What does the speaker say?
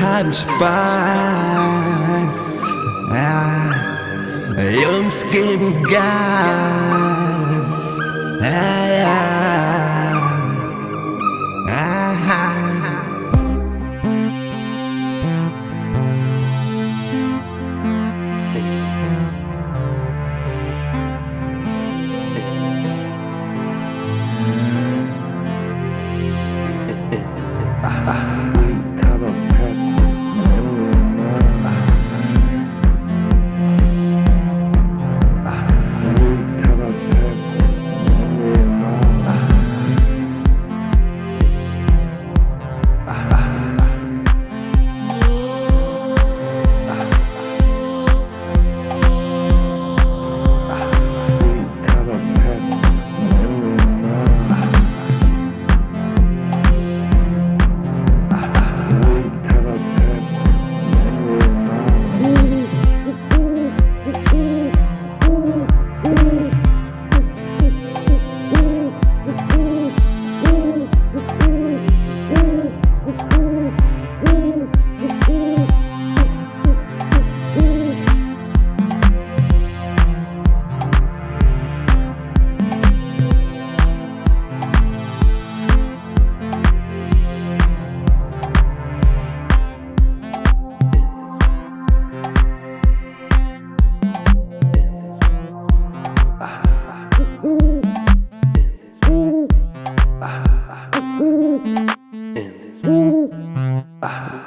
haben Spaß. Ja, Jungs geben Gas. Ja, ja.